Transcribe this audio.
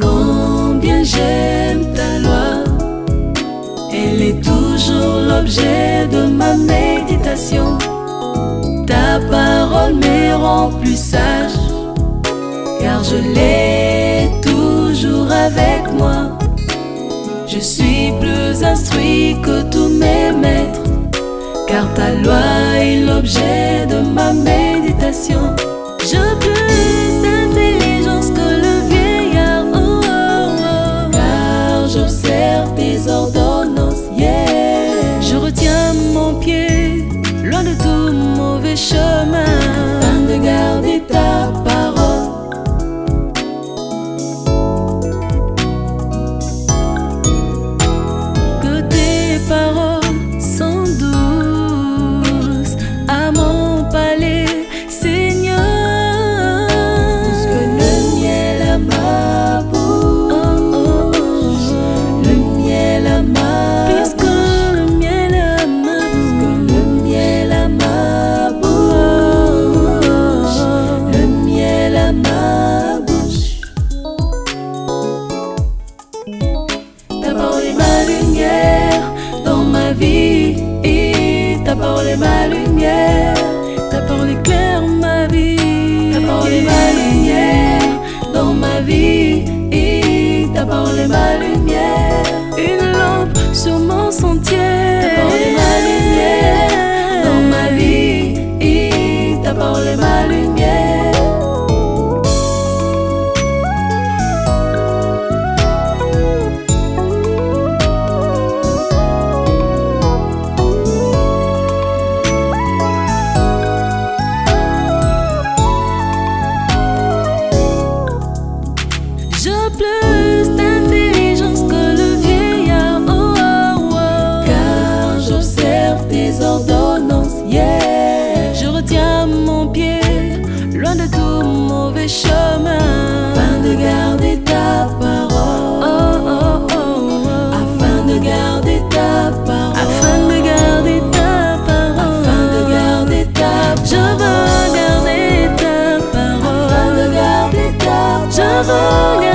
Combien j'aime ta loi, elle est toujours l'objet de ma méditation. Ta parole me rend plus sage, car je l'ai toujours avec moi. Je suis plus instruit que tous mes maîtres, car ta loi est l'objet de ma méditation. Je T'apporter ma lumière Une lampe sur mon sentier. T'apporter ma lumière Dans ma vie T'apporter ma lumière Je pleure. mauvais chemin afin de garder ta parole. Oh oh, oh, oh, oh, afin de garder ta parole. Afin de garder ta parole. Afin de garder ta parole. Je veux garder ta parole. Afin de garder ta parole. Je veux